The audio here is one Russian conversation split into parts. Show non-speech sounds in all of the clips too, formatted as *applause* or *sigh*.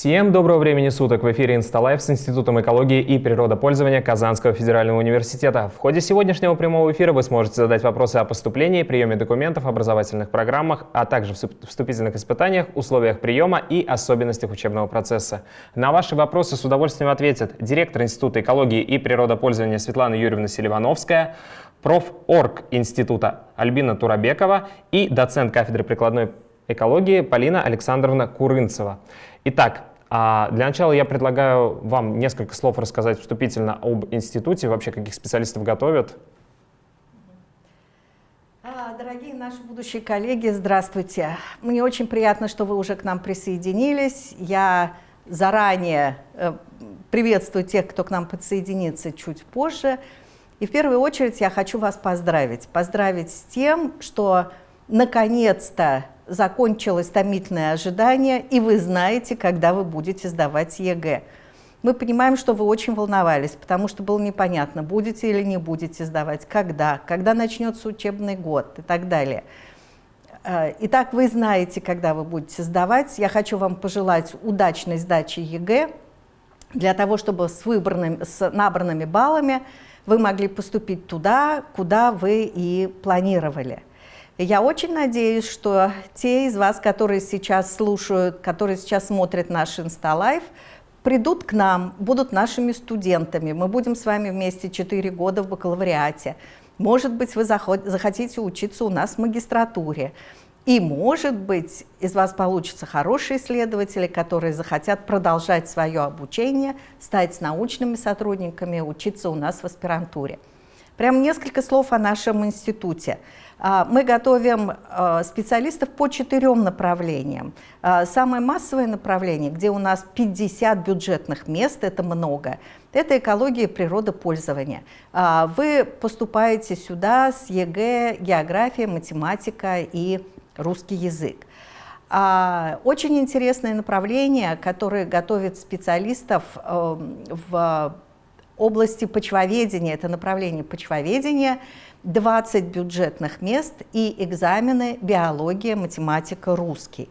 Всем доброго времени суток! В эфире Инсталайф с Институтом экологии и природопользования Казанского федерального университета. В ходе сегодняшнего прямого эфира вы сможете задать вопросы о поступлении, приеме документов, образовательных программах, а также вступительных испытаниях, условиях приема и особенностях учебного процесса. На ваши вопросы с удовольствием ответят директор Института экологии и природопользования Светлана Юрьевна Селивановская, профорг Института Альбина Турабекова и доцент кафедры прикладной экологии Полина Александровна Курынцева. Итак, а, для начала я предлагаю вам несколько слов рассказать вступительно об институте, вообще каких специалистов готовят. А, дорогие наши будущие коллеги, здравствуйте. Мне очень приятно, что вы уже к нам присоединились. Я заранее э, приветствую тех, кто к нам подсоединится чуть позже. И в первую очередь я хочу вас поздравить. Поздравить с тем, что наконец-то закончилось томительное ожидание, и вы знаете, когда вы будете сдавать ЕГЭ. Мы понимаем, что вы очень волновались, потому что было непонятно, будете или не будете сдавать, когда, когда начнется учебный год и так далее. Э, итак, вы знаете, когда вы будете сдавать. Я хочу вам пожелать удачной сдачи ЕГЭ, для того, чтобы с, выбранными, с набранными баллами вы могли поступить туда, куда вы и планировали. Я очень надеюсь, что те из вас, которые сейчас слушают, которые сейчас смотрят наш Инсталайф, придут к нам, будут нашими студентами. Мы будем с вами вместе 4 года в бакалавриате. Может быть, вы захотите учиться у нас в магистратуре. И, может быть, из вас получатся хорошие исследователи, которые захотят продолжать свое обучение, стать научными сотрудниками, учиться у нас в аспирантуре. Прям несколько слов о нашем институте. А, мы готовим а, специалистов по четырем направлениям. А, самое массовое направление, где у нас 50 бюджетных мест, это много, это экология и природопользование. Вы поступаете сюда с ЕГЭ, география, математика и русский язык. Очень интересное направление, которое готовит специалистов в области почвоведения, это направление почвоведения, 20 бюджетных мест и экзамены биология, математика, русский.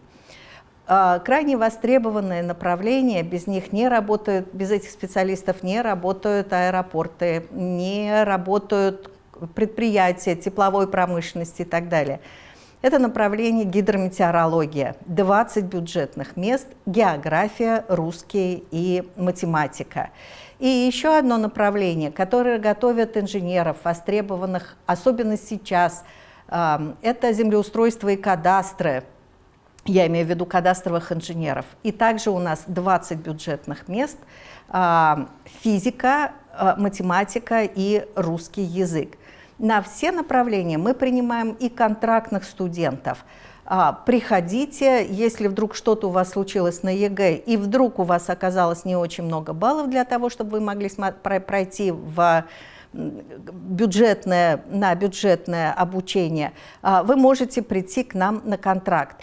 А, крайне востребованное направление, без них не работают, без этих специалистов не работают аэропорты, не работают предприятия тепловой промышленности и так далее. Это направление гидрометеорология, 20 бюджетных мест, география, русский и математика. И еще одно направление, которое готовят инженеров, востребованных, особенно сейчас, это землеустройство и кадастры. Я имею в виду кадастровых инженеров. И также у нас 20 бюджетных мест, физика, а, математика и русский язык. На все направления мы принимаем и контрактных студентов – а, приходите, если вдруг что-то у вас случилось на ЕГЭ, и вдруг у вас оказалось не очень много баллов для того, чтобы вы могли пройти в бюджетное, на бюджетное обучение, а, вы можете прийти к нам на контракт.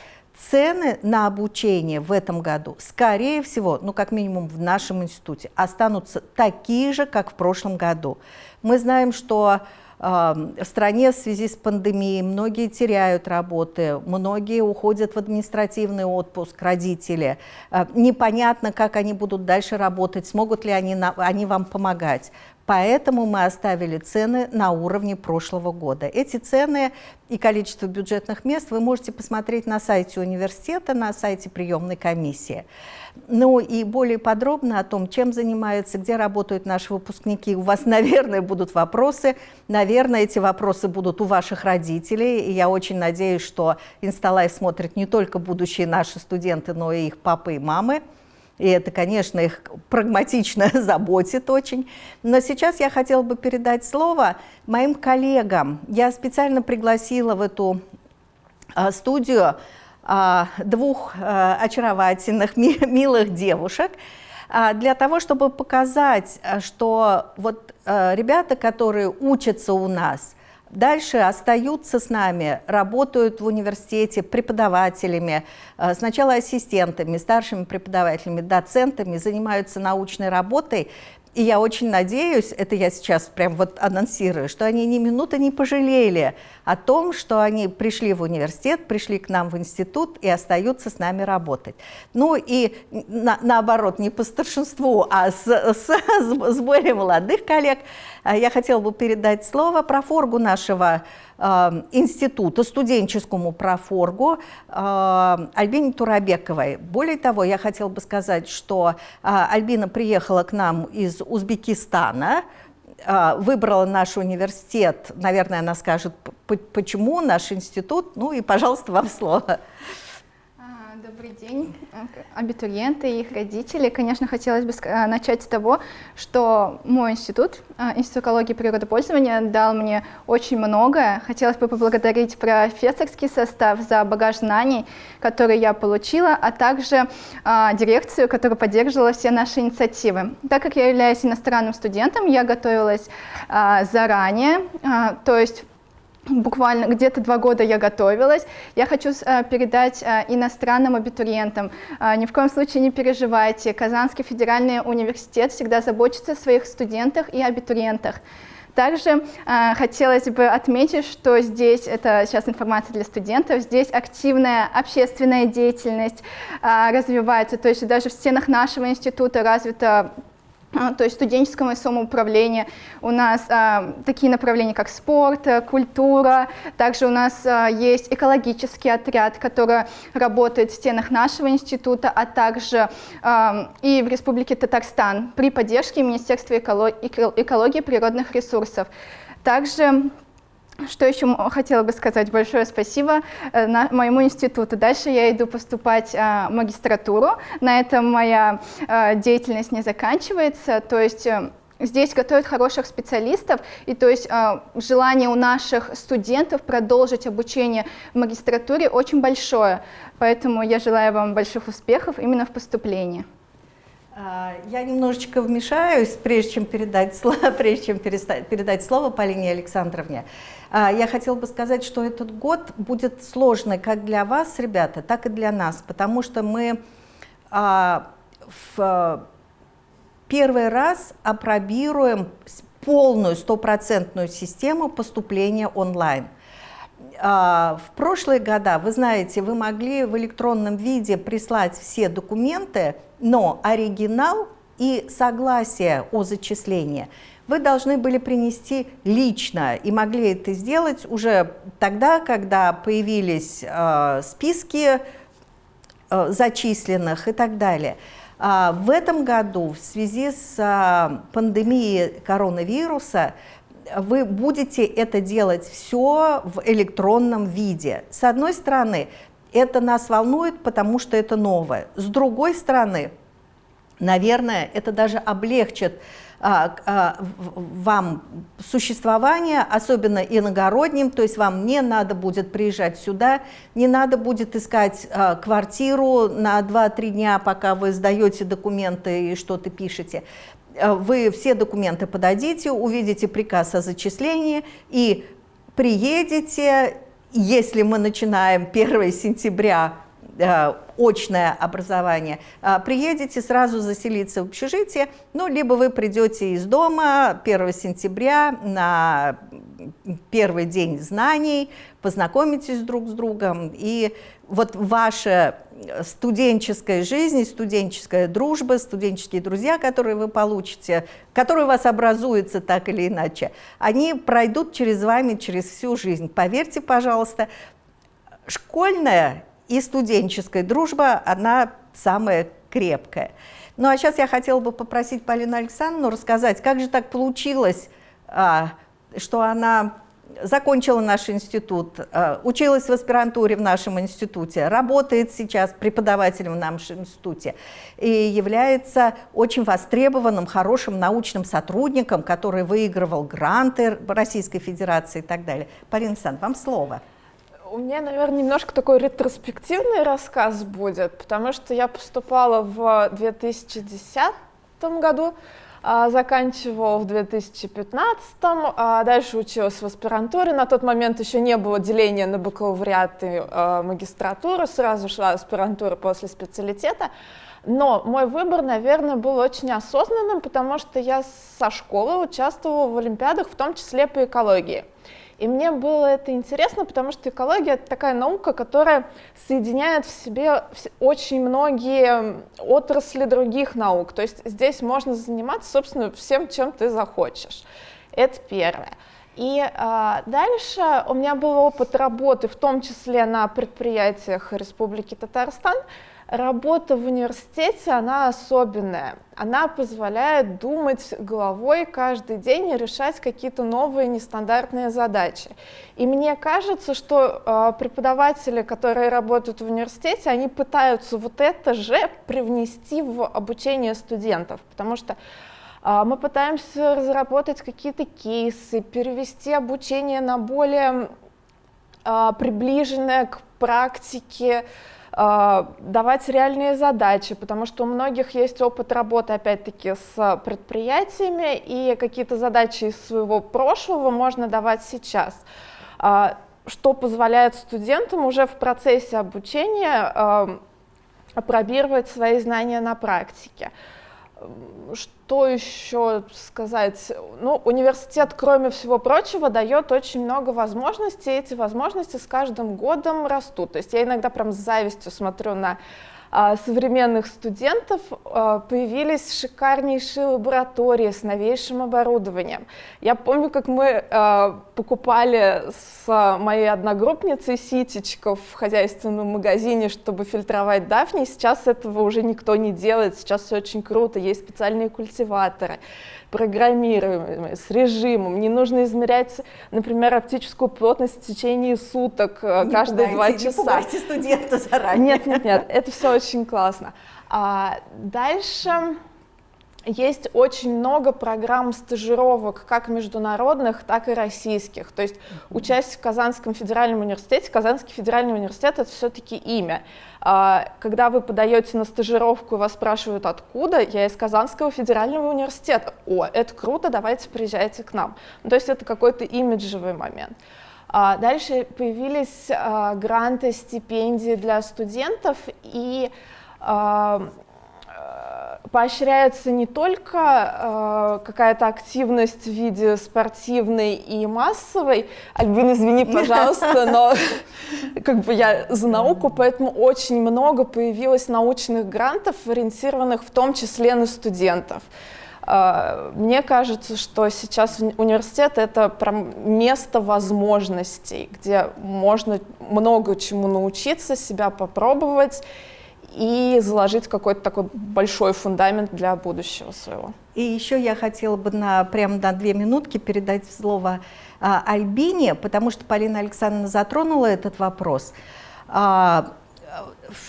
Цены на обучение в этом году, скорее всего, ну как минимум в нашем институте, останутся такие же, как в прошлом году. Мы знаем, что в стране в связи с пандемией многие теряют работы, многие уходят в административный отпуск, родители. А, непонятно, как они будут дальше работать, смогут ли они, они вам помогать. Поэтому мы оставили цены на уровне прошлого года. Эти цены и количество бюджетных мест вы можете посмотреть на сайте университета, на сайте приемной комиссии. Ну и более подробно о том, чем занимаются, где работают наши выпускники. У вас, *laughs* наверное, будут вопросы. Наверное, эти вопросы будут у ваших родителей. И я очень надеюсь, что Инсталайф смотрят не только будущие наши студенты, но и их папы и мамы. И это, конечно, их прагматично *laughs* заботит очень. Но сейчас я хотела бы передать слово моим коллегам. Я специально пригласила в эту а, студию а, двух а, очаровательных, милых девушек, для того, чтобы показать, что вот ребята, которые учатся у нас, Дальше остаются с нами, работают в университете преподавателями, э, сначала ассистентами, старшими преподавателями, доцентами, занимаются научной работой. И я очень надеюсь, это я сейчас прям вот анонсирую, что они ни минуты не пожалели о том, что они пришли в университет, пришли к нам в институт и остаются с нами работать. Ну и на, наоборот, не по старшинству, а с, с, с более молодых коллег а я хотела бы передать слово профоргу нашего института, студенческому профоргу э, Альбине Турабековой. Более того, я хотела бы сказать, что э, Альбина приехала к нам из Узбекистана, выбрала наш университет, наверное, она скажет, почему наш институт, ну и, пожалуйста, вам слово. Добрый день, абитуриенты и их родители. Конечно, хотелось бы начать с того, что мой институт, а, Институт экологии и природопользования, дал мне очень многое. Хотелось бы поблагодарить профессорский состав за багаж знаний, который я получила, а также а, дирекцию, которая поддерживала все наши инициативы. Так как я являюсь иностранным студентом, я готовилась заранее, то есть буквально где-то два года я готовилась. Я хочу э, передать э, иностранным абитуриентам, э, ни в коем случае не переживайте, Казанский федеральный университет всегда заботится о своих студентах и абитуриентах. Также э, хотелось бы отметить, что здесь, это сейчас информация для студентов, здесь активная общественная деятельность э, развивается, то есть даже в стенах нашего института развита то есть студенческое самоуправление. У нас а, такие направления, как спорт, э, культура. Также у нас а, есть экологический отряд, который работает в стенах нашего института, а также а, и в Республике Татарстан при поддержке Министерства экологии и природных ресурсов. Также что еще хотела бы сказать? Большое спасибо э, моему институту. Дальше я иду поступать в магистратуру. На этом моя э, деятельность не заканчивается. То есть э, Здесь готовят хороших специалистов, и то есть э, желание у наших студентов продолжить обучение в магистратуре очень большое. Поэтому я желаю вам больших успехов именно в поступлении. А, я немножечко вмешаюсь, прежде чем передать слово, *laughs* прежде чем передать слово Полине Александровне. А, я хотела бы сказать, что этот год будет сложный как для вас, ребята, так и для нас, потому что мы а, в первый раз опробируем полную стопроцентную систему поступления онлайн. В прошлые года, вы знаете, вы могли в электронном виде прислать все документы, но оригинал и согласие о зачислении вы должны были принести лично и могли это сделать уже тогда, когда появились э, списки э, зачисленных и так далее. А в этом году в связи с э, пандемией коронавируса вы будете это делать все в электронном виде. С одной стороны, это нас волнует, потому что это новое. С другой стороны, наверное, это даже облегчит а, а, вам существование, особенно иногородним, то есть вам не надо будет приезжать сюда, не надо будет искать а, квартиру на 2-3 дня, пока вы сдаете документы и что-то пишете. Вы все документы подадите, увидите приказ о зачислении и приедете если мы начинаем *laughs* 1 сентября очное образование, э, приедете сразу заселиться в общежитие, ну, либо вы придете из дома 1 сентября на первый день знаний, познакомитесь друг с другом, и вот ваша студенческая жизнь, студенческая дружба, студенческие друзья, которые вы получите, которые у вас образуются так или иначе, они пройдут через вами через всю жизнь. Поверьте, пожалуйста, школьная и студенческая дружба, она самая крепкая. Ну а сейчас я хотела бы попросить Полину Александровну рассказать, как же так получилось, а, что она закончила наш институт, э, училась в аспирантуре в нашем институте, работает сейчас преподавателем в нашем институте и является очень востребованным, хорошим научным сотрудником, который выигрывал гранты Российской Федерации и так далее. Полина Александровна, вам слово. У меня, наверное, немножко такой ретроспективный рассказ будет, потому что я поступала в 2010 году а, заканчивала в 2015, а дальше училась в аспирантуре. На тот момент еще не было деления на бакалавриат и а, магистратуру, сразу шла аспирантура после специалитета. Но мой выбор, наверное, был очень осознанным, потому что я со школы участвовала в олимпиадах, в том числе по экологии. И мне было это интересно, потому что экология — это такая наука, которая соединяет в себе очень многие отрасли других наук. То есть здесь можно заниматься, собственно, всем, чем ты захочешь. Это первое. И а, дальше у меня был опыт работы, в том числе на предприятиях Республики Татарстан, Работа в университете, она особенная. Она позволяет думать головой каждый день и решать какие-то новые нестандартные задачи. И мне кажется, что э, преподаватели, которые работают в университете, они пытаются вот это же привнести в обучение студентов, потому что э, мы пытаемся разработать какие-то кейсы, перевести обучение на более э, приближенное к практике, давать реальные задачи, потому что у многих есть опыт работы, опять-таки, с предприятиями, и какие-то задачи из своего прошлого можно давать сейчас, а, что позволяет студентам уже в процессе обучения а, опробировать свои знания на практике. Что еще сказать? Ну, университет, кроме всего прочего, дает очень много возможностей, и эти возможности с каждым годом растут. То есть я иногда прям с завистью смотрю на современных студентов а, появились шикарнейшие лаборатории с новейшим оборудованием. Я помню, как мы а, покупали с моей одногруппницей ситечков в хозяйственном магазине, чтобы фильтровать дафни. Сейчас этого уже никто не делает, сейчас все очень круто, есть специальные культиваторы программируемые, с режимом. Не нужно измерять, например, оптическую плотность в течение суток, э, не каждые два часа. Не пугайте студента заранее. Нет, нет, нет, это все очень классно. А дальше есть очень много программ стажировок, как международных, так и российских. То есть, участие в Казанском федеральном университете, Казанский федеральный университет — это все-таки имя. А, когда вы подаете на стажировку и вас спрашивают, откуда, я из Казанского федерального университета. О, это круто, давайте приезжайте к нам. Ну, то есть это какой-то имиджевый момент. А, дальше появились а, гранты, стипендии для студентов, и поощряется не только э, какая-то активность в виде спортивной и массовой. Альбин, извини, *laughs* пожалуйста, но *laughs* как бы я за науку, поэтому очень много появилось научных грантов, ориентированных в том числе на студентов. Э, мне кажется, что сейчас университет — это прям место возможностей, где можно много чему научиться, себя попробовать, и заложить какой-то такой большой фундамент для будущего своего. И еще я хотела бы на, прямо на две минутки передать слово а, Альбине, потому что Полина Александровна затронула этот вопрос. А,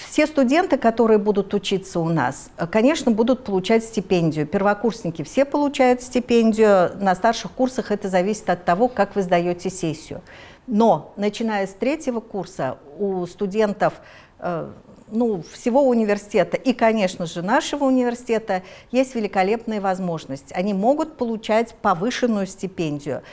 все студенты, которые будут учиться у нас, конечно, будут получать стипендию. Первокурсники все получают стипендию, на старших курсах это зависит от того, как вы сдаете сессию. Но начиная с третьего курса у студентов э, ну, всего университета и, конечно же, нашего университета есть великолепная возможность. Они могут получать повышенную стипендию.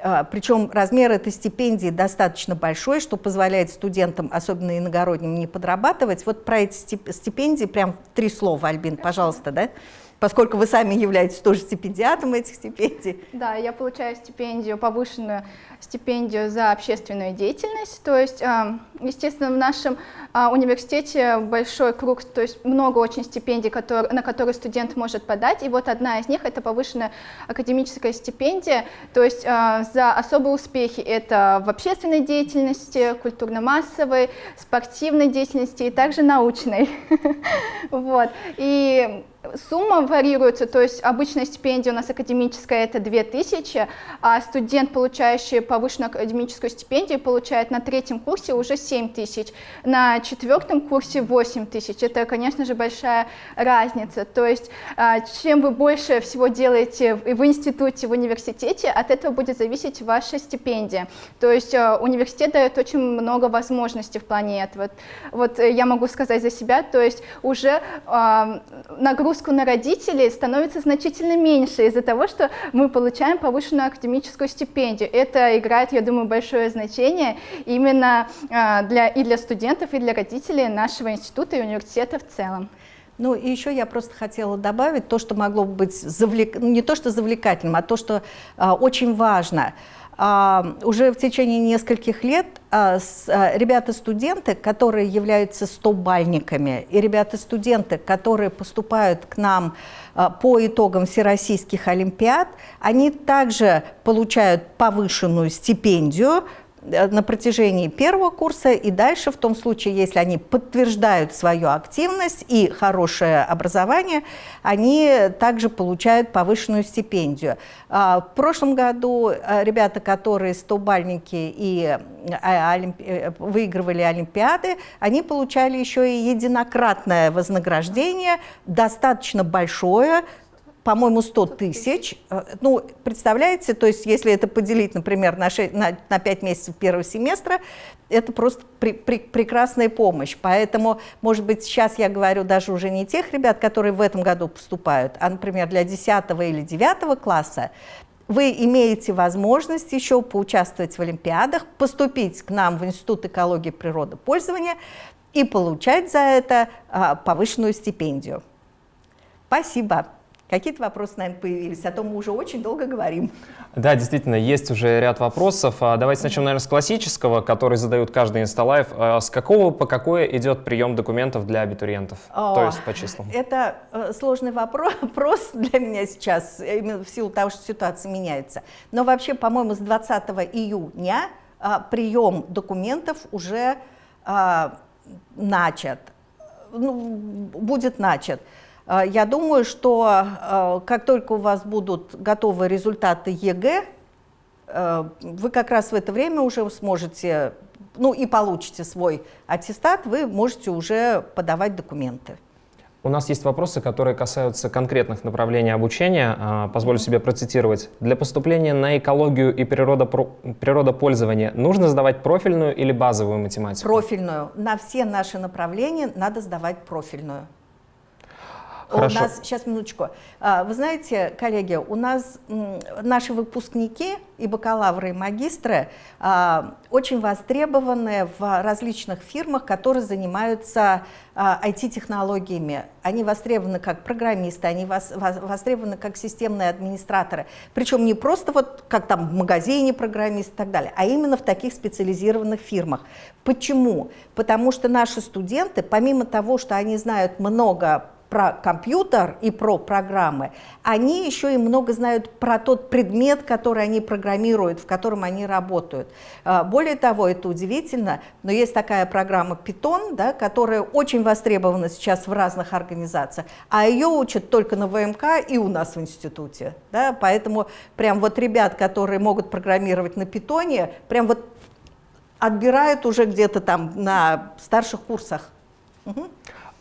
А, Причем размер этой стипендии достаточно большой, что позволяет студентам, особенно иногородним, не подрабатывать. Вот про эти стипендии прям три слова, Альбин, пожалуйста, да? Поскольку вы сами являетесь тоже стипендиатом этих стипендий. Да, я получаю стипендию повышенную стипендию за общественную деятельность. То есть, а, естественно, в нашем а, университете большой круг, то есть много очень стипендий, которые, на которые студент может подать. И вот одна из них — это повышенная академическая стипендия, то есть а, за особые успехи это в общественной деятельности, культурно-массовой, спортивной деятельности и также научной. *laughs* Вот. И Сумма варьируется, то есть обычная стипендия у нас академическая это 2000, а студент, получающий повышенную академическую стипендию, получает на третьем курсе уже 7000, на четвертом курсе 8000. Это, конечно же, большая разница. То есть а, чем вы больше всего делаете в институте, в университете, от этого будет зависеть ваша стипендия. То есть а, университет дает очень много возможностей в плане этого. Вот я могу сказать за себя, то есть уже нагрузка нагрузку на родителей становится значительно меньше из-за того, что мы получаем повышенную академическую стипендию. Это играет, я думаю, большое значение именно а, для, и для студентов, и для родителей нашего института и университета в целом. Ну и еще я просто хотела добавить то, что могло быть завлек... не то что завлекательным, а то, что а, очень важно – уже в течение нескольких лет а, а, ребята-студенты, которые являются стобальниками, и ребята-студенты, которые поступают к нам по итогам всероссийских олимпиад, они также получают повышенную стипендию на протяжении первого курса и дальше, в том случае, если они подтверждают свою активность и хорошее образование, они также получают повышенную стипендию. А, в прошлом году э, ребята, которые стобальники и э, выигрывали Олимпиады, они получали еще и единократное вознаграждение, достаточно большое, по-моему, 100 тысяч. Э, ну, представляете, то есть если это поделить, например, на, 6, на, на 5 месяцев первого семестра, это просто при, при, прекрасная помощь. Поэтому, может быть, сейчас я говорю даже уже не тех ребят, которые в этом году поступают, а, например, для 10 или 9 класса, вы имеете возможность еще поучаствовать в Олимпиадах, поступить к нам в Институт экологии и природопользования и получать за это а, повышенную стипендию. Спасибо. Какие-то вопросы, наверное, появились, а то мы уже очень долго говорим. Да, действительно, есть уже ряд вопросов. А давайте начнем, наверное, с классического, который задают каждый инсталайв. А с какого по какое идет прием документов для абитуриентов, О, то есть по числам? Это э, сложный *laughs* вопрос, для меня сейчас, именно в силу того, что ситуация меняется. Но вообще, по-моему, с 20 июня прием документов уже начат, ну, будет начат. А, я думаю, что а, как только у вас будут готовы результаты ЕГЭ, вы как раз в это время уже сможете, ну и получите свой аттестат, вы можете уже подавать документы. У нас есть вопросы, которые касаются конкретных направлений обучения. Позволю себе процитировать. Для поступления на экологию и природопользование нужно сдавать профильную или базовую математику? Профильную. На все наши направления надо сдавать профильную. Хорошо. У нас, сейчас минуточку. А, вы знаете, коллеги, у нас наши выпускники и бакалавры, и магистры а, очень востребованы в различных фирмах, которые занимаются IT-технологиями. А, они востребованы как программисты, они востребованы как системные администраторы. Причем не просто вот как там в магазине программист и так далее, а именно в таких специализированных фирмах. Почему? Потому что наши студенты, помимо того, что они знают много про компьютер и про программы, они еще и много знают про тот предмет, который они программируют, в котором они работают. А, более того, это удивительно, но есть такая программа Python, да, которая очень востребована сейчас в разных организациях, а ее учат только на ВМК и у нас в институте. Да, поэтому прям вот ребят, которые могут программировать на питоне, прям вот отбирают уже где-то там на старших курсах. Угу.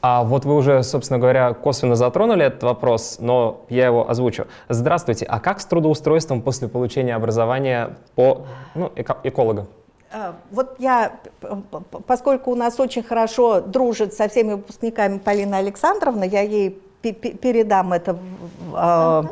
А вот вы уже, собственно говоря, косвенно затронули этот вопрос, но я его озвучу. Здравствуйте, а как с трудоустройством после получения образования по ну, эко эколога? А, вот я, поскольку у нас очень хорошо дружит со всеми выпускниками Полина Александровна, я ей передам это э,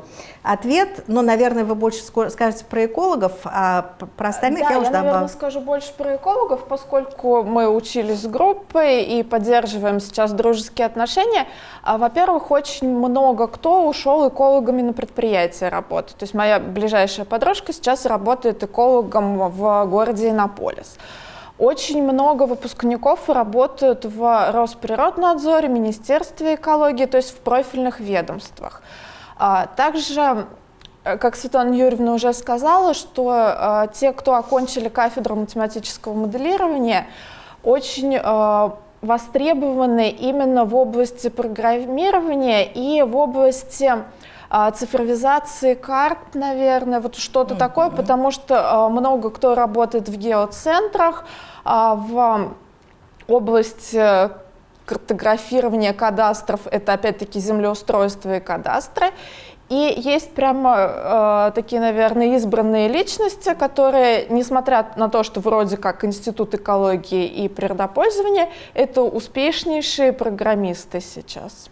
ответ, но, наверное, вы больше скажете про экологов, а про остальных да, я уже я, наверное, скажу больше про экологов, поскольку мы учились с группой и поддерживаем сейчас дружеские отношения. А, Во-первых, очень много кто ушел экологами на предприятие работать. То есть моя ближайшая подружка сейчас работает экологом в городе Иннополис. Очень много выпускников работают в Росприроднадзоре, Министерстве экологии, то есть в профильных ведомствах. А, также, э, как Светлана Юрьевна уже сказала, что а, те, кто окончили кафедру математического моделирования, очень а, востребованы именно в области программирования и в области цифровизации карт, наверное, вот что-то mm -hmm. такое, потому что много кто работает в геоцентрах, в область э, картографирования кадастров, это опять-таки землеустройство и кадастры. И есть прямо э, такие, наверное, избранные личности, которые, несмотря на то, что вроде как Институт экологии и природопользования, это успешнейшие программисты сейчас.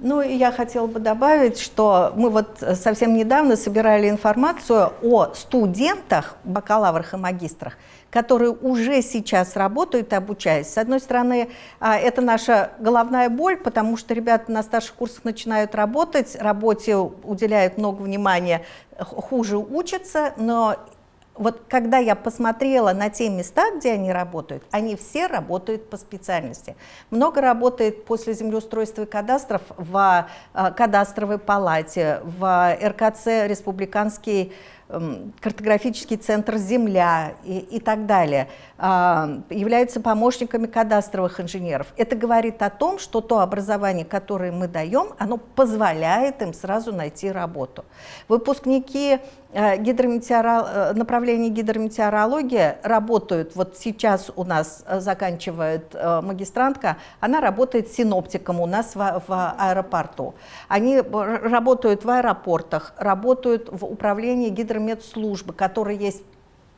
Ну и я хотела бы добавить, что мы вот совсем недавно собирали информацию о студентах, бакалаврах и магистрах, которые уже сейчас работают и обучаясь. С одной стороны, а, это наша головная боль, потому что ребята на старших курсах начинают работать, работе уделяют много внимания, хуже учатся, но вот когда я посмотрела на те места, где они работают, они все работают по специальности. Много работает после землеустройства и кадастров в а, кадастровой палате, в РКЦ Республиканский картографический центр «Земля» и, и так далее, а, являются помощниками кадастровых инженеров. Это говорит о том, что то образование, которое мы даем, оно позволяет им сразу найти работу. Выпускники Э, гидрометеорол... Э, направление гидрометеорология работают, вот сейчас у нас э, заканчивает магистрантка, она работает синоптиком у нас в, в аэропорту. Они работают в аэропортах, работают в управлении гидрометслужбы, которые есть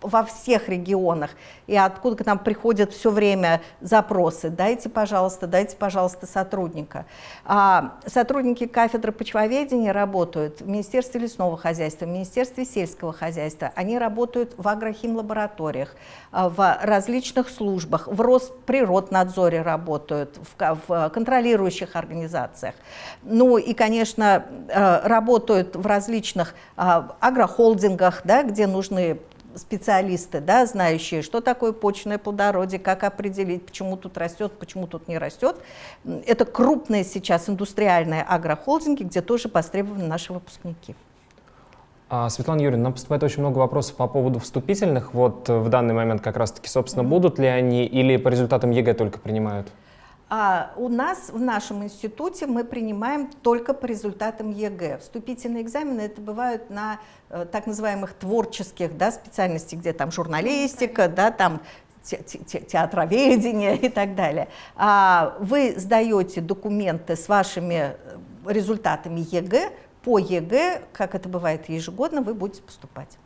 во всех регионах, и откуда к нам приходят все время запросы, дайте, пожалуйста, дайте, пожалуйста, сотрудника. А, сотрудники кафедры почвоведения работают в Министерстве лесного хозяйства, в Министерстве сельского хозяйства, они работают в агрохимлабораториях, а, в различных службах, в Росприроднадзоре работают, в, в контролирующих организациях. Ну и, конечно, э, работают в различных а, агрохолдингах, да, где нужны специалисты, да, знающие, что такое почное плодородие, как определить, почему тут растет, почему тут не растет. Это крупные сейчас индустриальные агрохолдинги, где тоже востребованы наши выпускники. А, Светлана Юрьевна, нам поступает очень много вопросов по поводу вступительных. Вот в данный момент как раз-таки, собственно, будут ли они или по результатам ЕГЭ только принимают? А у нас в нашем институте мы принимаем только по результатам ЕГЭ. Вступительные экзамены это бывают на э, так называемых творческих да, специальностях, где там журналистика, да, там те, те, театроведение и так далее. А вы сдаете документы с вашими э, результатами ЕГЭ, по ЕГЭ, как это бывает ежегодно, вы будете поступать.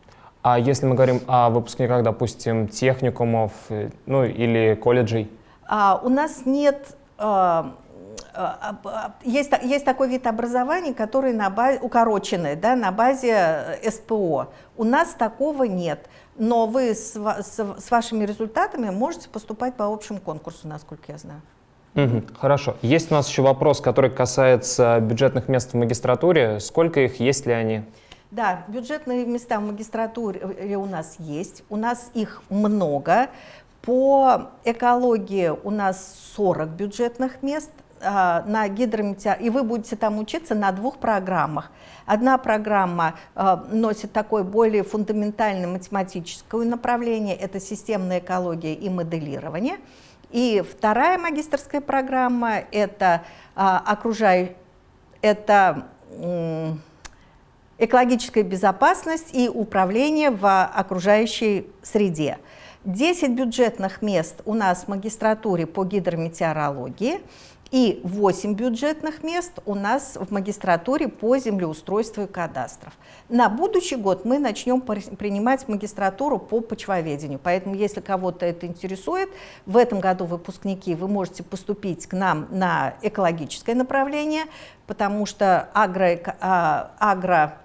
А если мы говорим о выпускниках, допустим, техникумов, э, ну или колледжей? А, у нас нет а, а, есть, есть такой вид образования, который на базе, укороченный, да, на базе э, СПО. У нас такого нет. Но вы с, с, с вашими результатами можете поступать по общему конкурсу, насколько я знаю. Угу, хорошо. Есть у нас еще вопрос, который касается бюджетных мест в магистратуре. Сколько их, есть ли они? Да, бюджетные места в магистратуре у нас есть. У нас их много. По экологии у нас 40 бюджетных мест, а, на гидрометеор... и вы будете там учиться на двух программах. Одна программа э, носит такое более фундаментальное математическое направление, это системная экология и моделирование. И вторая магистрская программа – это, э, окружай... это э, экологическая безопасность и управление в окружающей среде. 10 бюджетных мест у нас в магистратуре по гидрометеорологии и 8 бюджетных мест у нас в магистратуре по землеустройству и кадастров. На будущий год мы начнем принимать магистратуру по почвоведению, поэтому если кого-то это интересует, в этом году выпускники вы можете поступить к нам на экологическое направление, потому что агро, а, агро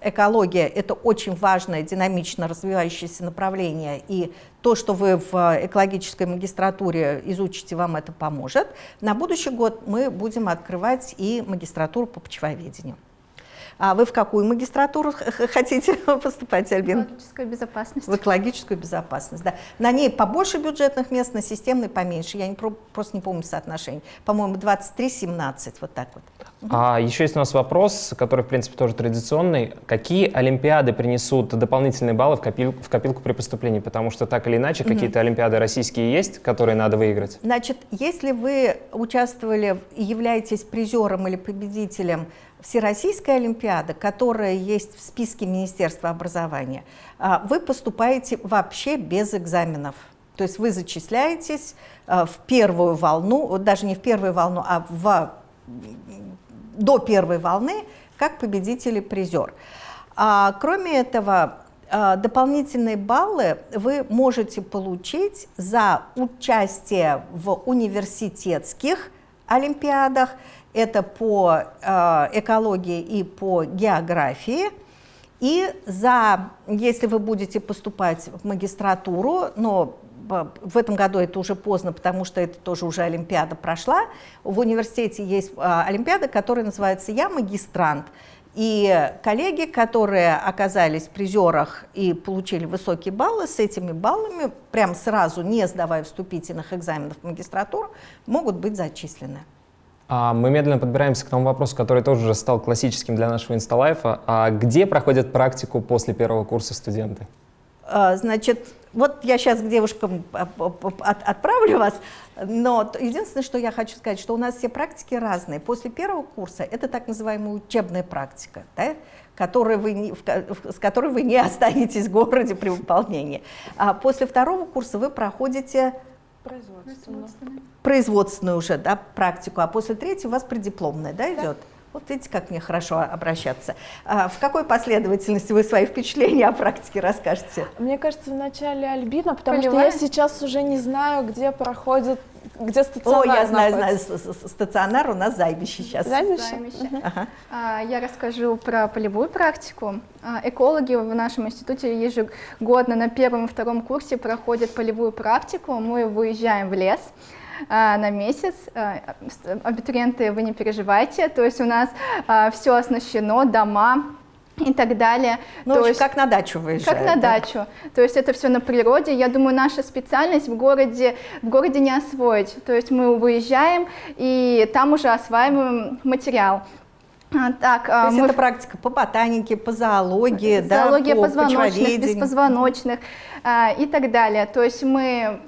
экология – это очень важное, динамично развивающееся направление, и то, что вы в экологической магистратуре изучите, вам это поможет. На будущий год мы будем открывать и магистратуру по почвоведению. А вы в какую магистратуру хотите *laughs* поступать, Альбин? Экологическую безопасность. В экологическую безопасность, да. На ней побольше бюджетных мест, на системной поменьше. Я не, просто не помню соотношение. По-моему, 23-17, вот так вот. А еще есть у нас вопрос, который, в принципе, тоже традиционный. Какие олимпиады принесут дополнительные баллы в, копил, в копилку при поступлении? Потому что так или иначе угу. какие-то олимпиады российские есть, которые надо выиграть. Значит, если вы участвовали и являетесь призером или победителем Всероссийской Олимпиады, которая есть в списке Министерства образования, а, вы поступаете вообще без экзаменов. То есть вы зачисляетесь а, в первую волну, даже не в первую волну, а в, до первой волны, как победитель и призер. А, кроме этого, дополнительные баллы вы можете получить за участие в университетских олимпиадах Это по э, экологии и по географии. И за, если вы будете поступать в магистратуру, но в этом году это уже поздно, потому что это тоже уже Олимпиада прошла. В университете есть а, Олимпиада, которая называется «Я магистрант». И коллеги, которые оказались в призерах и получили высокие баллы, с этими баллами, прям сразу, не сдавая вступительных экзаменов в магистратуру, могут быть зачислены. А мы медленно подбираемся к тому вопросу, который тоже уже стал классическим для нашего инсталайфа. А где проходят практику после первого курса студенты? А, значит, вот я сейчас к девушкам отправлю вас, но единственное, что я хочу сказать, что у нас все практики разные. После первого курса это так называемая учебная практика, да, которой вы с которой вы не останетесь в городе при выполнении. А после второго курса вы проходите производственную, производственную уже да, практику, а после третьего у вас преддипломная да, идет? Да. Вот видите, как мне хорошо обращаться. А в какой последовательности вы свои впечатления о практике расскажете? Мне кажется, вначале Альбина, потому Полевая? что я сейчас уже не знаю, где проходит где стационар О, я знаю, знаю, стационар у нас Займище сейчас. Займище? Займище. Угу. Ага. А, я расскажу про полевую практику. А, экологи в нашем институте ежегодно на первом и втором курсе проходят полевую практику. Мы выезжаем в лес, а, на месяц. Абитуриенты, вы не переживайте, то есть у нас все оснащено, дома, и так далее. Ну, то есть, как на дачу выезжают. Как на да? дачу. То есть это все на природе. Я думаю, наша специальность в городе, в городе не освоить. То есть мы выезжаем и там уже осваиваем материал. Так, То есть мы... это практика по ботанике, по зоологии, Зоология да, по позвоночных, беспозвоночных а, и так далее. То есть мы,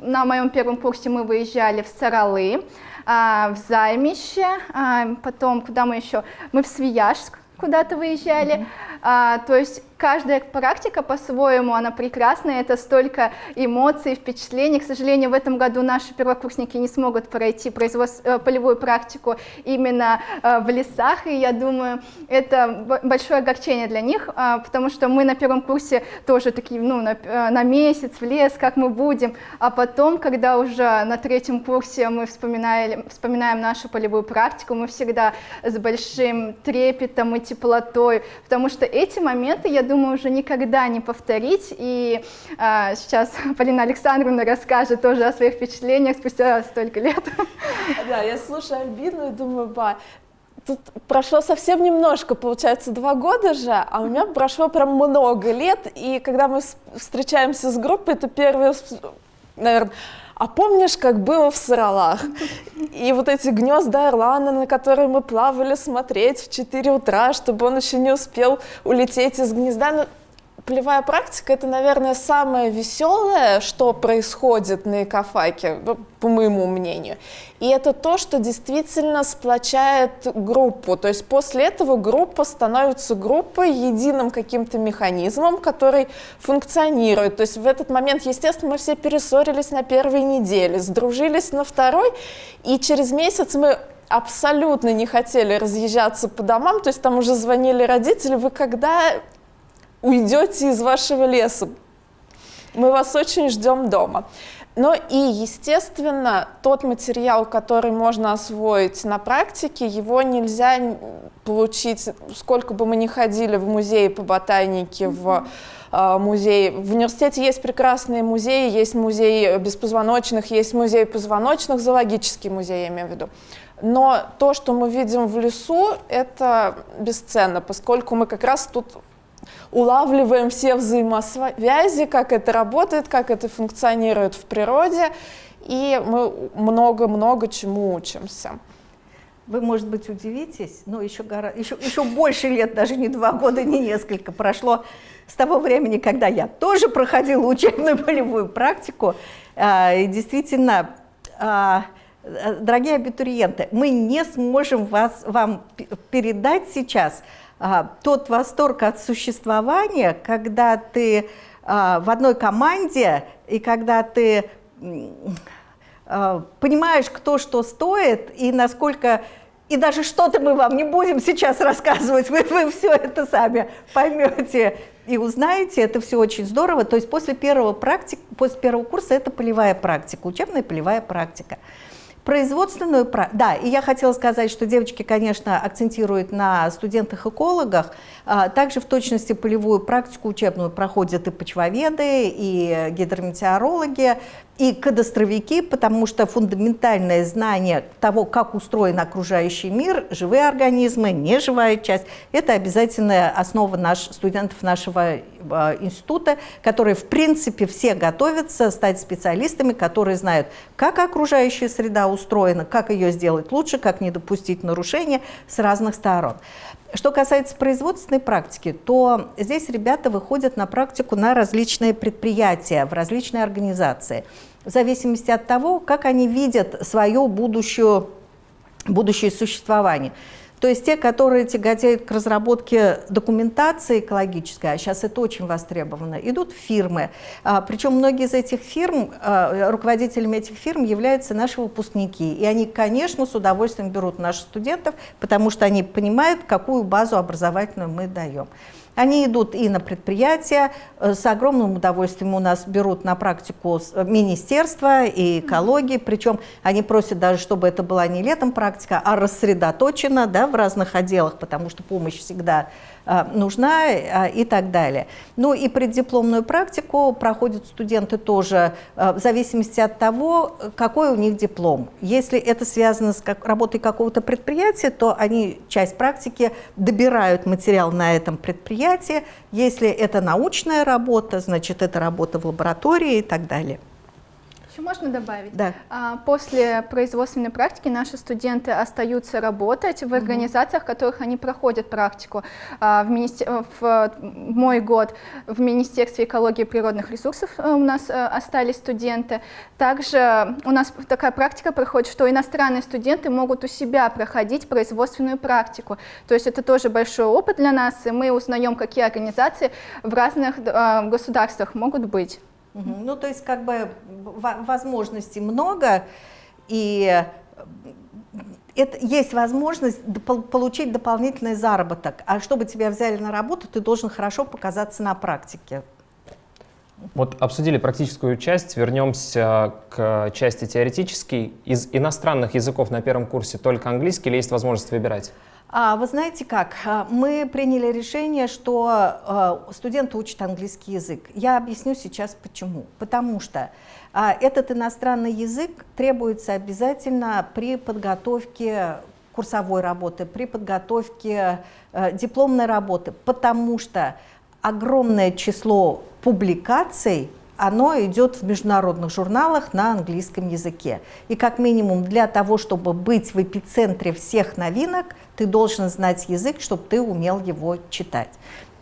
на моем первом курсе мы выезжали в Саралы, а, в Займище, а, потом куда мы еще? Мы в Свияжск куда-то выезжали. Mm -hmm. А, то есть каждая практика по-своему, она прекрасная, это столько эмоций, впечатлений. К сожалению, в этом году наши первокурсники не смогут пройти производство, полевую практику именно э, в лесах, и я думаю, это большое огорчение для них, а, потому что мы на первом курсе тоже такие, ну, на, э, на месяц в лес, как мы будем, а потом, когда уже на третьем курсе мы вспоминаем, вспоминаем нашу полевую практику, мы всегда с большим трепетом и теплотой, потому что эти моменты, я думаю, уже никогда не повторить. И а, сейчас Полина Александровна расскажет тоже о своих впечатлениях спустя столько лет. Да, я слушаю Альбину и думаю, ба, тут прошло совсем немножко, получается, два года же, а у меня прошло прям много лет, и когда мы встречаемся с группой, это первое, наверное, а помнишь, как было в Саралах? И вот эти гнезда орлана, на которые мы плавали смотреть в 4 утра, чтобы он еще не успел улететь из гнезда. Ну, полевая практика — это, наверное, самое веселое, что происходит на экофаке, по моему мнению. И это то, что действительно сплочает группу. То есть после этого группа становится группой, единым каким-то механизмом, который функционирует. То есть в этот момент, естественно, мы все перессорились на первой неделе, сдружились на второй, и через месяц мы абсолютно не хотели разъезжаться по домам, то есть там уже звонили родители, вы когда уйдете из вашего леса. Мы вас очень ждем дома. Но и, естественно, тот материал, который можно освоить на практике, его нельзя получить, сколько бы мы ни ходили в музей по ботанике, в э, музей. В университете есть прекрасные музеи, есть музей беспозвоночных, есть музей позвоночных, зоологический музей, я имею в виду. Но то, что мы видим в лесу, это бесценно, поскольку мы как раз тут улавливаем все взаимосвязи, как это работает, как это функционирует в природе, и мы много-много чему учимся. Вы, может быть, удивитесь, но еще, гора... еще, еще больше лет, даже не два года, не несколько, прошло с того времени, когда я тоже проходила учебную полевую практику. А, и действительно, а, дорогие абитуриенты, мы не сможем вас, вам передать сейчас а, тот восторг от существования, когда ты а, в одной команде и когда ты а, понимаешь, кто что стоит и насколько... И даже что-то мы вам не будем сейчас рассказывать, *laughs* вы, вы все это сами поймете и узнаете, это все очень здорово. То есть после первого, практик, после первого курса это полевая практика, учебная полевая практика. Производственную, да, и я хотела сказать, что девочки, конечно, акцентируют на студентах-экологах, а, также в точности полевую практику учебную проходят и почвоведы, и гидрометеорологи, и кадастровики, потому что фундаментальное знание того, как устроен окружающий мир, живые организмы, неживая часть, это обязательная основа наш, студентов нашего э, института, которые в принципе все готовятся стать специалистами, которые знают, как окружающая среда устроена, как ее сделать лучше, как не допустить нарушения с разных сторон. Что касается производственной практики, то здесь ребята выходят на практику на различные предприятия, в различные организации, в зависимости от того, как они видят свое будущее, будущее существование. То есть те, которые тяготеют к разработке документации экологической, а сейчас это очень востребовано, идут в фирмы. А, причем многие из этих фирм, а, руководителями этих фирм являются наши выпускники. И они, конечно, с удовольствием берут наших студентов, потому что они понимают, какую базу образовательную мы даем. Они идут и на предприятия, э, с огромным удовольствием у нас берут на практику э, министерства и экологии, причем они просят даже, чтобы это была не летом практика, а рассредоточена да, в разных отделах, потому что помощь всегда нужна а, и так далее. Ну и преддипломную практику проходят студенты тоже а, в зависимости от того, какой у них диплом. Если это связано с работой какого-то предприятия, то они часть практики добирают материал на этом предприятии. Если это научная работа, значит это работа в лаборатории и так далее. Еще можно добавить? Да. А, после производственной практики наши студенты остаются работать в организациях, в которых они проходят практику. А, в, министер... в мой год в Министерстве экологии и природных ресурсов э, у нас э, остались студенты. Также у нас такая практика проходит, что иностранные студенты могут у себя проходить производственную практику. То есть это тоже большой опыт для нас, и мы узнаем, какие организации в разных э, государствах могут быть. Угу. Ну, то есть, как бы возможностей много, и это, есть возможность получить дополнительный заработок. А чтобы тебя взяли на работу, ты должен хорошо показаться на практике. Вот обсудили практическую часть, вернемся к части теоретической. Из иностранных языков на первом курсе только английский или есть возможность выбирать? А, вы знаете как, а, мы приняли решение, что а, студенты учат английский язык. Я объясню сейчас почему. Потому что этот иностранный язык требуется обязательно при подготовке курсовой работы, при подготовке дипломной работы, потому что огромное число публикаций оно идет в международных журналах на английском языке. И как минимум для того, чтобы быть в эпицентре всех новинок, ты должен знать язык, чтобы ты умел его читать.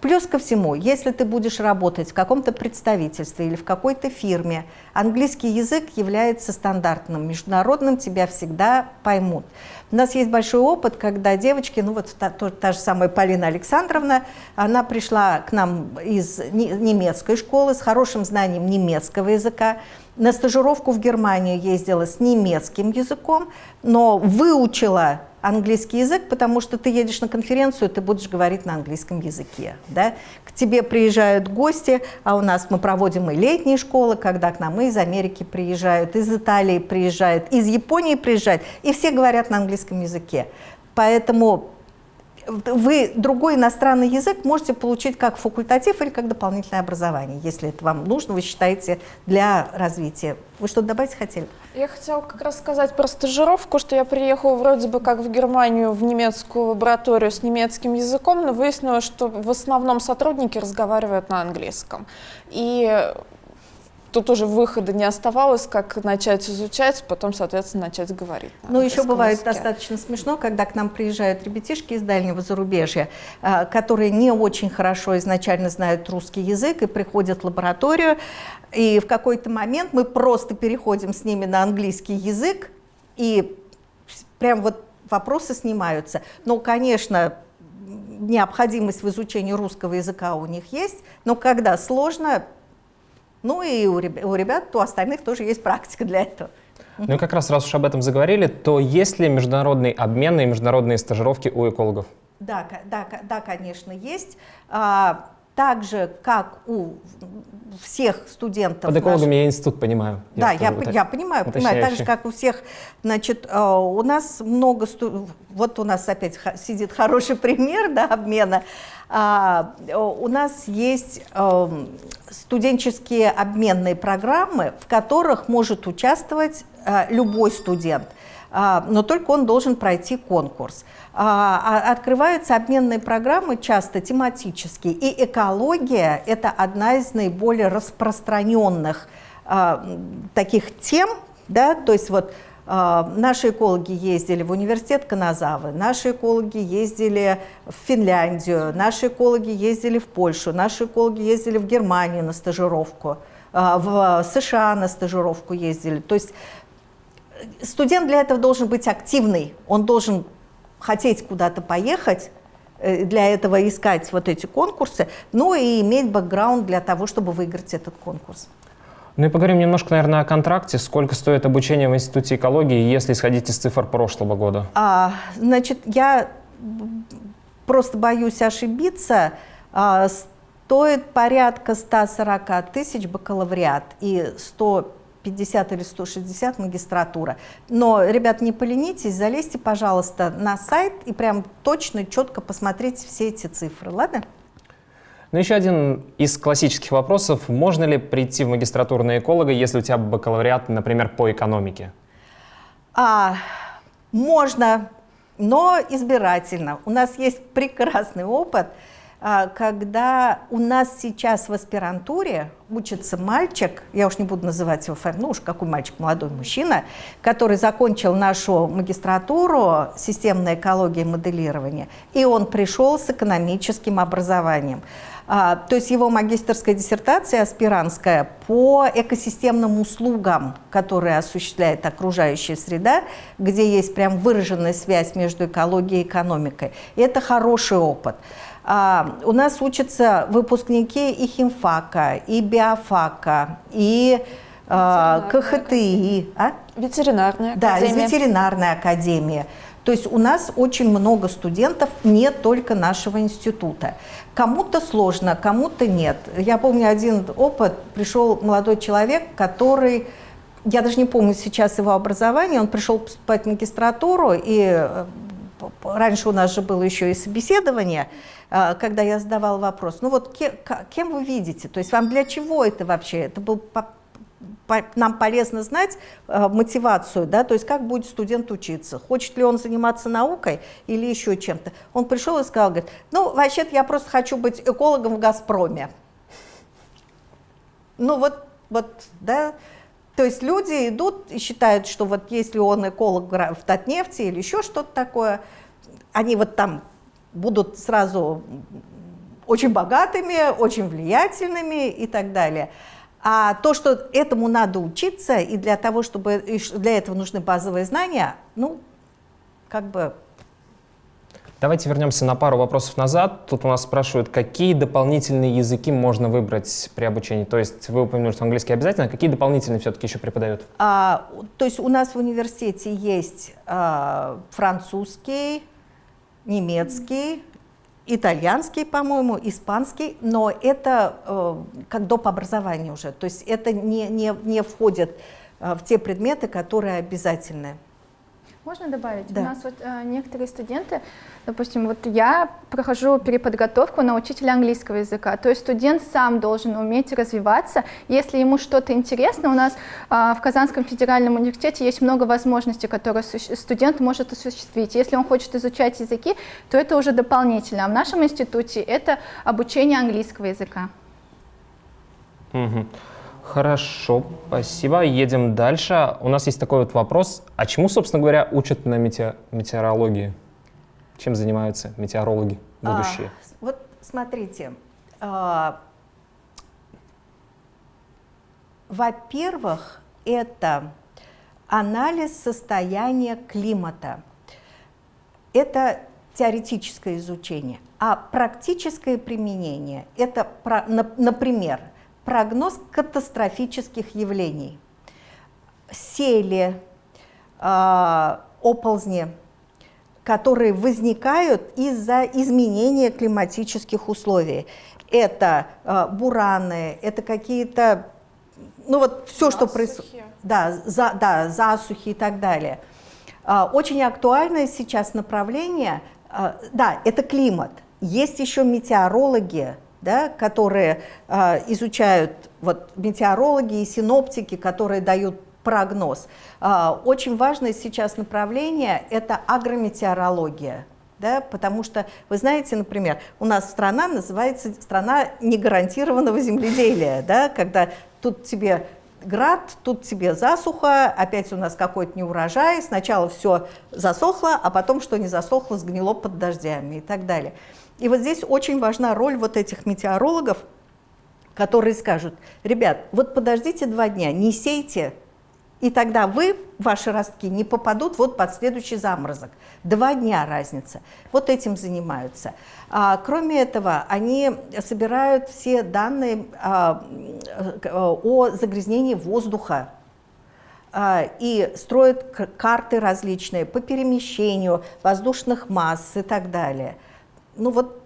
Плюс ко всему, если ты будешь работать в каком-то представительстве или в какой-то фирме, английский язык является стандартным, международным, тебя всегда поймут. У нас есть большой опыт, когда девочки, ну вот та, та, та же самая Полина Александровна, она пришла к нам из немецкой школы с хорошим знанием немецкого языка, на стажировку в Германию ездила с немецким языком, но выучила английский язык, потому что ты едешь на конференцию, ты будешь говорить на английском языке. Да? К тебе приезжают гости, а у нас мы проводим и летние школы, когда к нам из Америки приезжают, из Италии приезжают, из Японии приезжают, и все говорят на английском языке. Поэтому вы другой иностранный язык можете получить как факультатив или как дополнительное образование, если это вам нужно, вы считаете, для развития. Вы что-то добавить хотели? Я хотела как раз сказать про стажировку, что я приехала вроде бы как в Германию в немецкую лабораторию с немецким языком, но выяснилось, что в основном сотрудники разговаривают на английском. И тут уже выхода не оставалось, как начать изучать, потом, соответственно, начать говорить. Ну, еще бывает языке. достаточно смешно, когда к нам приезжают ребятишки из дальнего зарубежья, а, которые не очень хорошо изначально знают русский язык и приходят в лабораторию, и в какой-то момент мы просто переходим с ними на английский язык, и прям вот вопросы снимаются. Но, конечно, необходимость в изучении русского языка у них есть, но когда сложно, ну и у ребят, у остальных тоже есть практика для этого. Ну и как раз, раз уж об этом заговорили, то есть ли международный обмен и международные стажировки у экологов? Да, да, да, конечно, есть. Так же, как у всех студентов. Под экологами наш... я институт понимаю. Да, я, я, я понимаю, понимаю. Так же, как у всех, значит, э, у нас много, сту... вот у нас опять сидит хороший пример да, обмена. А, у нас есть эм, студенческие обменные программы, в которых может участвовать э, любой студент, но только он должен пройти конкурс. А, а, открываются обменные программы часто тематические, и экология – это одна из наиболее распространенных а, таких тем, да, то есть вот Наши экологи ездили в университет Каназавы, наши экологи ездили в Финляндию, наши экологи ездили в Польшу, наши экологи ездили в Германию на стажировку, в США на стажировку ездили. То есть студент для этого должен быть активный, он должен хотеть куда-то поехать, э, для этого искать вот эти конкурсы, ну и иметь бэкграунд для того, чтобы выиграть этот конкурс. Ну и поговорим немножко, наверное, о контракте. Сколько стоит обучение в Институте экологии, если исходить из цифр прошлого года? А, значит, я просто боюсь ошибиться. А, стоит порядка 140 тысяч бакалавриат и 100 150 или 160 магистратура. Но, ребят, не поленитесь, залезьте, пожалуйста, на сайт и прям точно, четко посмотрите все эти цифры, ладно? Ну, еще один из классических вопросов. Можно ли прийти в магистратуру на эколога, если у тебя бакалавриат, например, по экономике? А, можно, но избирательно. У нас есть прекрасный опыт – когда у нас сейчас в аспирантуре учится мальчик, я уж не буду называть его фамилию, ну уж какой мальчик, молодой мужчина, который закончил нашу магистратуру системная экология и моделирование, и он пришел с экономическим образованием. А, то есть его магистрская диссертация аспирантская по экосистемным услугам, которые осуществляет окружающая среда, где есть прям выраженная связь между экологией и экономикой. И это хороший опыт. А, у нас учатся выпускники и химфака, и биофака, и а, КХТИ. А? Ветеринарная да, академия. Да, из ветеринарной академии. То есть у нас очень много студентов не только нашего института. Кому-то сложно, кому-то нет. Я помню один опыт, пришел молодой человек, который, я даже не помню сейчас его образование, он пришел поступать в магистратуру, и э, раньше у нас же было еще и собеседование, а, когда я задавала вопрос, ну вот кем, вы видите, то есть вам для чего это вообще, это был нам полезно знать э, мотивацию, да, то есть как будет студент учиться, хочет ли он заниматься наукой или еще чем-то. Он пришел и сказал, говорит, ну вообще-то я просто хочу быть экологом в «Газпроме». Ну вот, вот, да, то есть люди идут и считают, что вот если он эколог в Татнефти или еще что-то такое, они вот там будут сразу очень богатыми, очень влиятельными и так далее. А то, что этому надо учиться, и для того, чтобы для этого нужны базовые знания, ну, как бы... Давайте вернемся на пару вопросов назад. Тут у нас спрашивают, какие дополнительные языки можно выбрать при обучении? То есть вы упомянули, что английский обязательно, а какие дополнительные все-таки еще преподают? А, то есть у нас в университете есть а, французский, немецкий, итальянский, по-моему, испанский, но это э, как доп. образование уже, то есть это не, не, не входит э, в те предметы, которые обязательны. Можно добавить? Да. У нас вот э, некоторые студенты, допустим, вот я прохожу переподготовку на учителя английского языка, то есть студент сам должен уметь развиваться. Если ему что-то интересно, у нас э, в Казанском федеральном университете есть много возможностей, которые студент может осуществить. Если он хочет изучать языки, то это уже дополнительно. А в нашем институте это обучение английского языка. Угу. Хорошо, спасибо. Едем дальше. У нас есть такой вот вопрос. А чему, собственно говоря, учат на метео метеорологии? Чем занимаются метеорологи будущие? А, вот смотрите. А, Во-первых, это анализ состояния климата. Это теоретическое изучение. А практическое применение – это, например, прогноз катастрофических явлений. Сели, э, оползни, которые возникают из-за изменения климатических условий. Это э, бураны, это какие-то, ну вот все, что происходит, да, за, да, засухи и так далее. Э, очень актуальное сейчас направление, э, да, это климат. Есть еще метеорологи, да, которые э, изучают, вот метеорологи и синоптики, которые дают прогноз. Э, очень важное сейчас направление – это агрометеорология. Да, потому что, вы знаете, например, у нас страна называется страна негарантированного земледелия, да, когда тут тебе град, тут тебе засуха, опять у нас какой-то неурожай, сначала все засохло, а потом, что не засохло, сгнило под дождями и так далее. И вот здесь очень важна роль вот этих метеорологов, которые скажут, ребят, вот подождите два дня, не сейте, и тогда вы, ваши ростки, не попадут вот под следующий заморозок. Два дня разница. Вот этим занимаются. А, кроме этого, они собирают все данные а, о загрязнении воздуха а, и строят карты различные по перемещению воздушных масс и так далее ну вот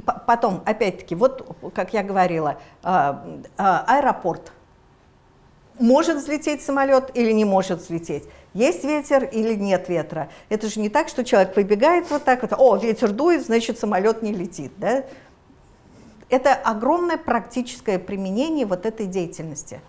потом, опять-таки, вот, как я говорила, а, а, аэропорт. Может взлететь самолет или не может взлететь? Есть ветер или нет ветра? Это же не так, что человек выбегает вот так вот, о, ветер дует, значит, самолет не летит. Да? Это огромное практическое применение вот этой деятельности.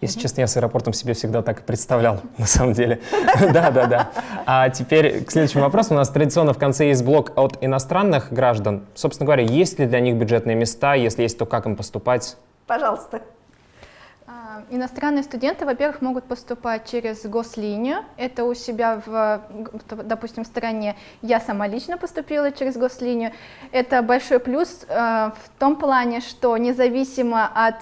Если честно, я с аэропортом себе всегда так и представлял, *laughs* на самом деле. *laughs* Да, да, да. А теперь к следующему вопросу. У нас традиционно в конце есть блок от иностранных граждан. Собственно говоря, есть ли для них бюджетные места? Если есть, то как им поступать? Пожалуйста. Иностранные студенты, во-первых, могут поступать через гослинию. Это у себя в, допустим, стране. Я сама лично поступила через гослинию. Это большой плюс э, в том плане, что независимо от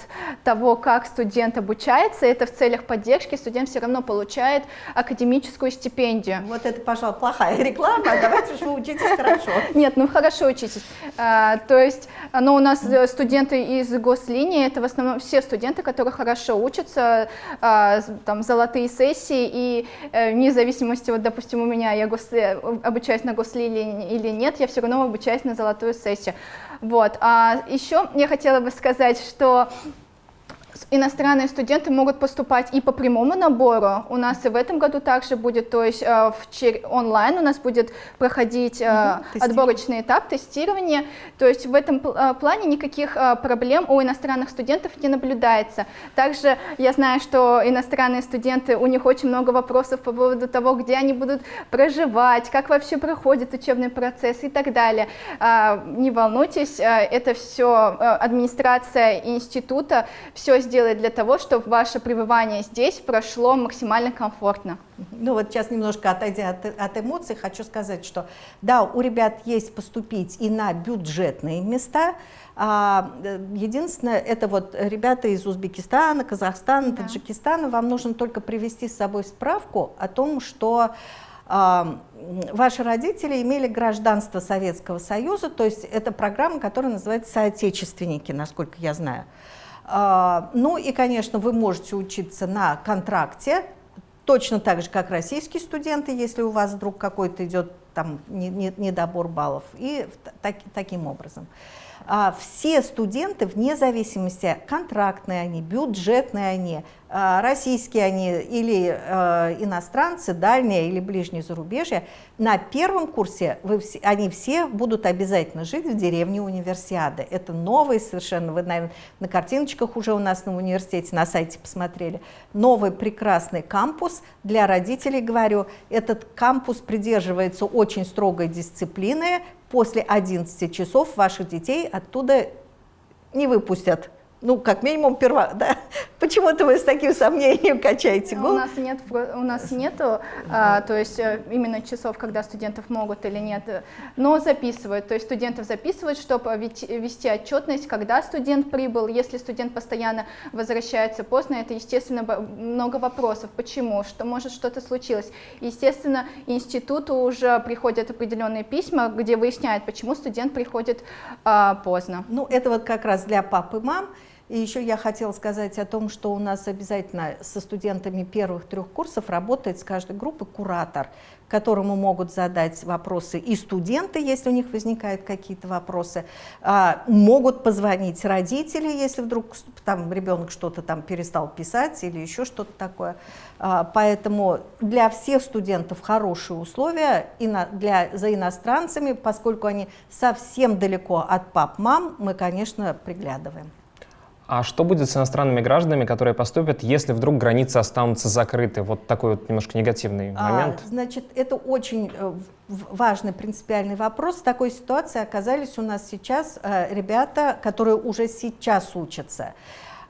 того, как студент обучается, это в целях поддержки студент все равно получает академическую стипендию. Вот это, пожалуй, плохая реклама. Давайте же вы учитесь хорошо. Нет, ну хорошо учитесь. А, то есть, но у нас студенты из гослинии, это в основном все студенты, которые хорошо учатся, а, там, золотые сессии, и э, вне зависимости, вот, допустим, у меня, я гос, э, обучаюсь на гослили или нет, я все равно обучаюсь на золотую сессию. Вот. А еще я хотела бы сказать, что иностранные студенты могут поступать и по прямому набору. У нас и в этом году также будет, то есть э, в онлайн у нас будет проходить угу, отборочный этап тестирования. То есть в этом э, плане никаких проблем у иностранных студентов не наблюдается. Также я знаю, что иностранные студенты, у них очень много вопросов по поводу того, где они будут проживать, как вообще проходит учебный процесс и так далее. Не волнуйтесь, это все администрация института все сделать для того, чтобы ваше пребывание здесь прошло максимально комфортно? Ну вот сейчас немножко отойдя от, от эмоций, хочу сказать, что да, у ребят есть поступить и на бюджетные места, а, единственное, это вот ребята из Узбекистана, Казахстана, да. Таджикистана, вам нужно только привести с собой справку о том, что а, ваши родители имели гражданство Советского Союза, то есть это программа, которая называется «Соотечественники», насколько я знаю. А, ну и, конечно, вы можете учиться на контракте, точно так же, как российские студенты, если у вас вдруг какой-то идет там недобор баллов, и так, таким образом. А, все студенты, вне зависимости, контрактные они, бюджетные они, а, российские они или э, иностранцы, дальние или ближние зарубежья, на первом курсе вы, они все будут обязательно жить в деревне универсиады. Это новый совершенно, вы, наверное, на картиночках уже у нас на университете, на сайте посмотрели, новый прекрасный кампус для родителей, говорю, этот кампус придерживается очень строгой дисциплины, после 11 часов ваших детей оттуда не выпустят ну, как минимум, перва, *laughs* да? Почему-то вы с таким сомнением качаете голову? У нас нет, у нас нету, а, то есть э, именно часов, когда студентов могут или нет, но записывают, то есть студентов записывают, чтобы вести отчетность, когда студент прибыл, если студент постоянно возвращается поздно, это, естественно, много вопросов, почему, что может что-то случилось. Естественно, институту уже приходят определенные письма, где выясняют, почему студент приходит а, поздно. Ну, это вот как раз для пап и мам, И еще я хотела сказать о том, что у нас обязательно со студентами первых трех курсов работает с каждой группы куратор, которому могут задать вопросы и студенты, если у них возникают какие-то вопросы, а, могут позвонить родители, если вдруг там ребенок что-то там перестал писать или еще что-то такое. А, поэтому для всех студентов хорошие условия и для, за иностранцами, поскольку они совсем далеко от пап-мам, мы, конечно, приглядываем. А что будет с иностранными гражданами, которые поступят, если вдруг границы останутся закрыты? Вот такой вот немножко негативный а, момент. А, значит, это очень э, важный принципиальный вопрос. В такой ситуации оказались у нас сейчас э, ребята, которые уже сейчас учатся.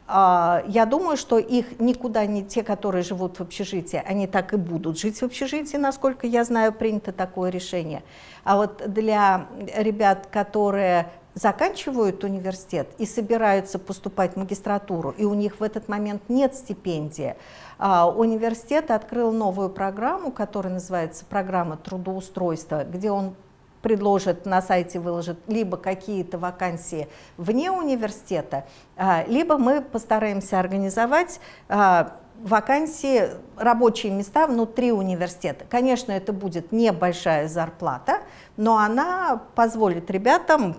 А, я думаю, что их никуда не те, которые живут в общежитии, они так и будут жить в общежитии, насколько я знаю, принято такое решение. А вот для ребят, которые заканчивают университет и собираются поступать в магистратуру, и у них в этот момент нет стипендии, а, университет открыл новую программу, которая называется программа трудоустройства, где он предложит на сайте, выложит либо какие-то вакансии вне университета, а, либо мы постараемся организовать а, вакансии, рабочие места внутри университета. Конечно, это будет небольшая зарплата, но она позволит ребятам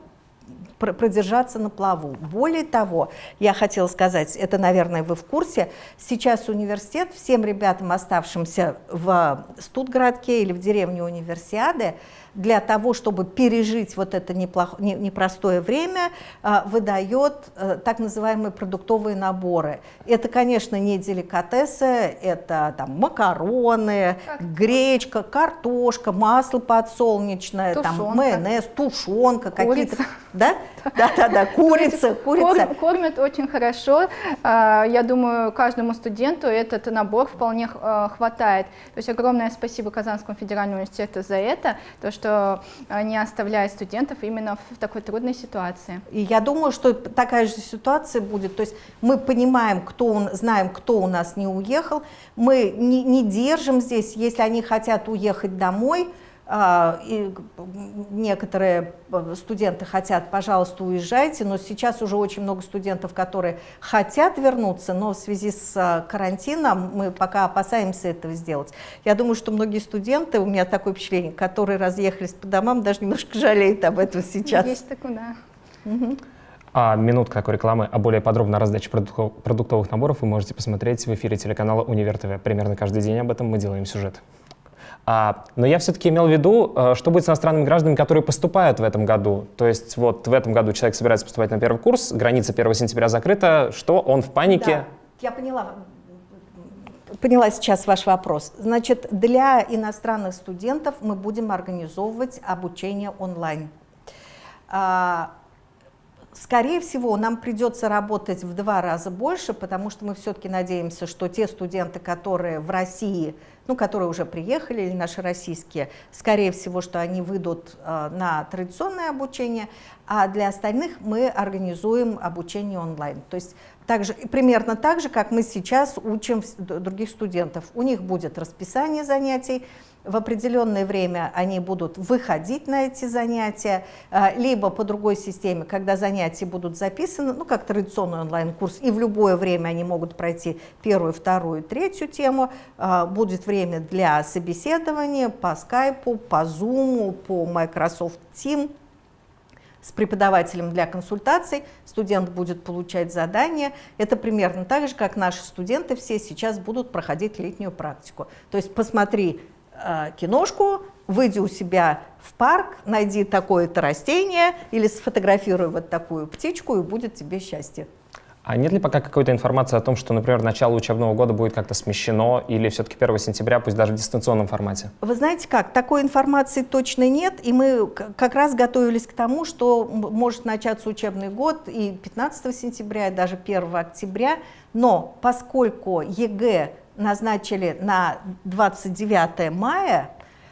продержаться на плаву. Более того, я хотела сказать, это, наверное, вы в курсе, сейчас университет всем ребятам, оставшимся в Студградке или в деревне Универсиады, для того, чтобы пережить вот это неплохо, не, непростое время, а, выдает а, так называемые продуктовые наборы. Это, конечно, не деликатесы, это там макароны, как? гречка, картошка, масло подсолнечное, тушенка. там майонез, тушенка, какие-то... Да? Да, да, да, курица, курица. Кормят очень хорошо. А, я думаю, каждому студенту этот набор вполне хватает. То есть огромное спасибо Казанскому федеральному университету за это, то, что что э, не оставляет студентов именно в такой трудной ситуации. И я думаю, что такая же ситуация будет. То есть мы понимаем, кто он, знаем, кто у нас не уехал. Мы не, не держим здесь, если они хотят уехать домой, и некоторые э, студенты хотят, пожалуйста, уезжайте, но сейчас уже очень много студентов, которые хотят вернуться, но в связи с э, карантином мы пока опасаемся этого сделать. Я думаю, что многие студенты, у меня такое впечатление, которые разъехались по домам, даже немножко жалеют об этом сейчас. Есть такое, да. Угу. А минутка такой рекламы, а более подробно о раздаче продуктовых наборов вы можете посмотреть в эфире телеканала Универ ТВ. Примерно каждый день об этом мы делаем сюжет. А, но я все-таки имел в виду, э, что будет с иностранными гражданами, которые поступают в этом году. То есть вот в этом году человек собирается поступать на первый курс, граница 1 сентября закрыта, что он в панике? Да, я поняла. Поняла сейчас ваш вопрос. Значит, для иностранных студентов мы будем организовывать обучение онлайн. А, Скорее всего, нам придется работать в два раза больше, потому что мы все-таки надеемся, что те студенты, которые в России, ну, которые уже приехали, или наши российские, скорее всего, что они выйдут э, на традиционное обучение, а для остальных мы организуем обучение онлайн. То есть также, примерно так же, как мы сейчас учим других студентов. У них будет расписание занятий, в определенное время они будут выходить на эти занятия, а, либо по другой системе, когда занятия будут записаны, ну, как традиционный онлайн-курс, и в любое время они могут пройти первую, вторую, третью тему. А, будет время для собеседования по скайпу, по зуму, по Microsoft Teams с преподавателем для консультаций, студент будет получать задания. Это примерно так же, как наши студенты все сейчас будут проходить летнюю практику. То есть посмотри киношку, выйди у себя в парк, найди такое-то растение или сфотографируй вот такую птичку, и будет тебе счастье. А нет ли пока какой-то информации о том, что, например, начало учебного года будет как-то смещено или все-таки 1 сентября, пусть даже в дистанционном формате? Вы знаете как, такой информации точно нет, и мы как раз готовились к тому, что может начаться учебный год и 15 сентября, и даже 1 октября, но поскольку ЕГЭ назначили на 29 мая,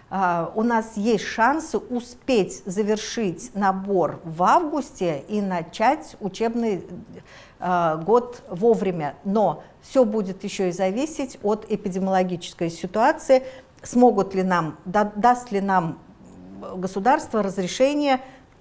а, у нас есть шансы успеть завершить набор в августе и начать учебный Э, год вовремя. Но все будет еще и зависеть от эпидемиологической ситуации, смогут ли нам, да, даст ли нам государство разрешение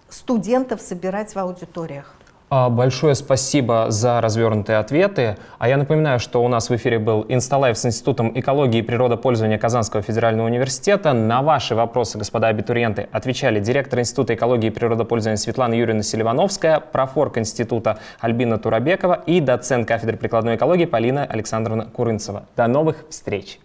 студентов собирать в аудиториях. А, большое спасибо за развернутые ответы. А я напоминаю, что у нас в эфире был Insta Live с Институтом экологии и природопользования Казанского федерального университета. На ваши вопросы, господа абитуриенты, отвечали директор Института экологии и природопользования Светлана Юрьевна Селивановская, профорг Института Альбина Турабекова и доцент кафедры прикладной экологии Полина Александровна Курынцева. До новых встреч!